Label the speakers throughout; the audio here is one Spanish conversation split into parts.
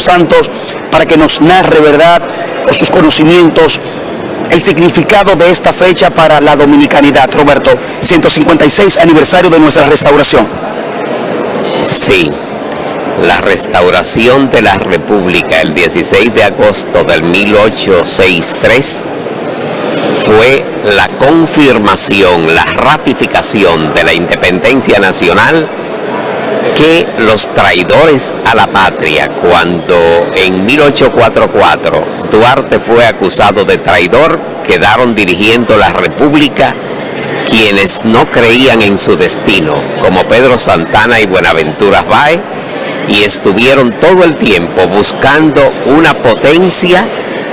Speaker 1: Santos para que nos narre, ¿verdad?, por sus conocimientos, el significado de esta fecha para la dominicanidad. Roberto, 156 aniversario de nuestra restauración.
Speaker 2: Sí, la restauración de la República el 16 de agosto del 1863 fue la confirmación, la ratificación de la independencia nacional que los traidores a la patria, cuando en 1844 Duarte fue acusado de traidor, quedaron dirigiendo la república quienes no creían en su destino, como Pedro Santana y Buenaventura Báez, y estuvieron todo el tiempo buscando una potencia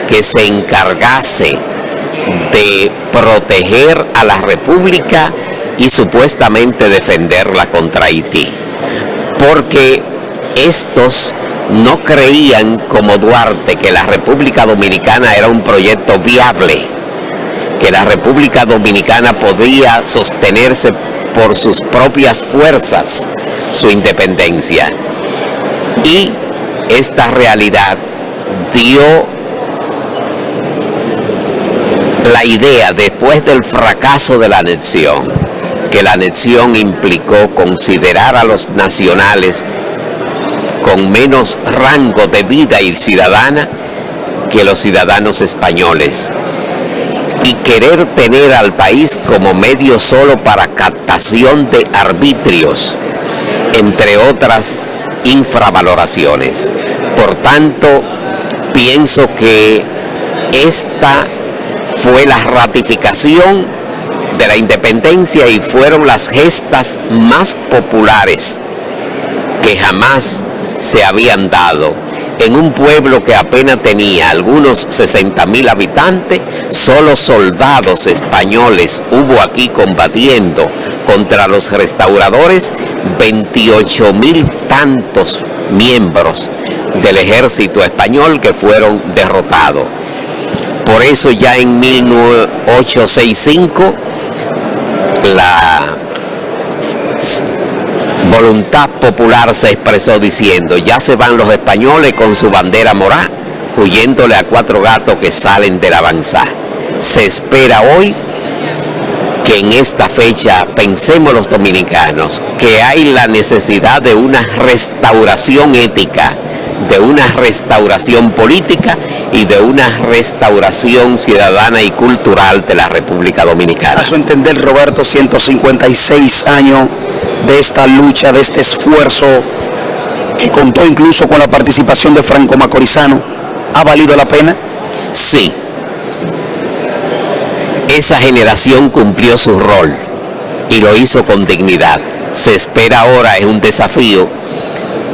Speaker 2: que se encargase de proteger a la república y supuestamente defenderla contra Haití porque estos no creían como Duarte que la República Dominicana era un proyecto viable, que la República Dominicana podía sostenerse por sus propias fuerzas su independencia. Y esta realidad dio la idea después del fracaso de la anexión que la anexión implicó considerar a los nacionales con menos rango de vida y ciudadana que los ciudadanos españoles y querer tener al país como medio solo para captación de arbitrios, entre otras infravaloraciones. Por tanto, pienso que esta fue la ratificación de la independencia y fueron las gestas más populares que jamás se habían dado en un pueblo que apenas tenía algunos 60 mil habitantes, solo soldados españoles hubo aquí combatiendo contra los restauradores, 28 mil tantos miembros del ejército español que fueron derrotados. Por eso ya en 1865 la voluntad popular se expresó diciendo, ya se van los españoles con su bandera morada, huyéndole a cuatro gatos que salen de la avanzada. Se espera hoy que en esta fecha pensemos los dominicanos que hay la necesidad de una restauración ética, de una restauración política y de una restauración ciudadana y cultural de la República Dominicana.
Speaker 1: A su entender, Roberto, 156 años de esta lucha, de este esfuerzo que contó incluso con la participación de Franco Macorizano, ¿ha valido la pena?
Speaker 2: Sí. Esa generación cumplió su rol y lo hizo con dignidad. Se espera ahora, es un desafío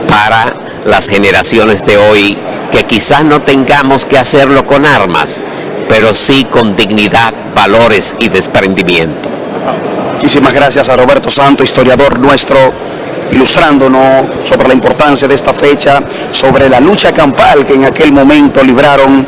Speaker 2: para las generaciones de hoy que quizás no tengamos que hacerlo con armas, pero sí con dignidad, valores y desprendimiento.
Speaker 1: Muchísimas gracias a Roberto Santo, historiador nuestro, ilustrándonos sobre la importancia de esta fecha, sobre la lucha campal que en aquel momento libraron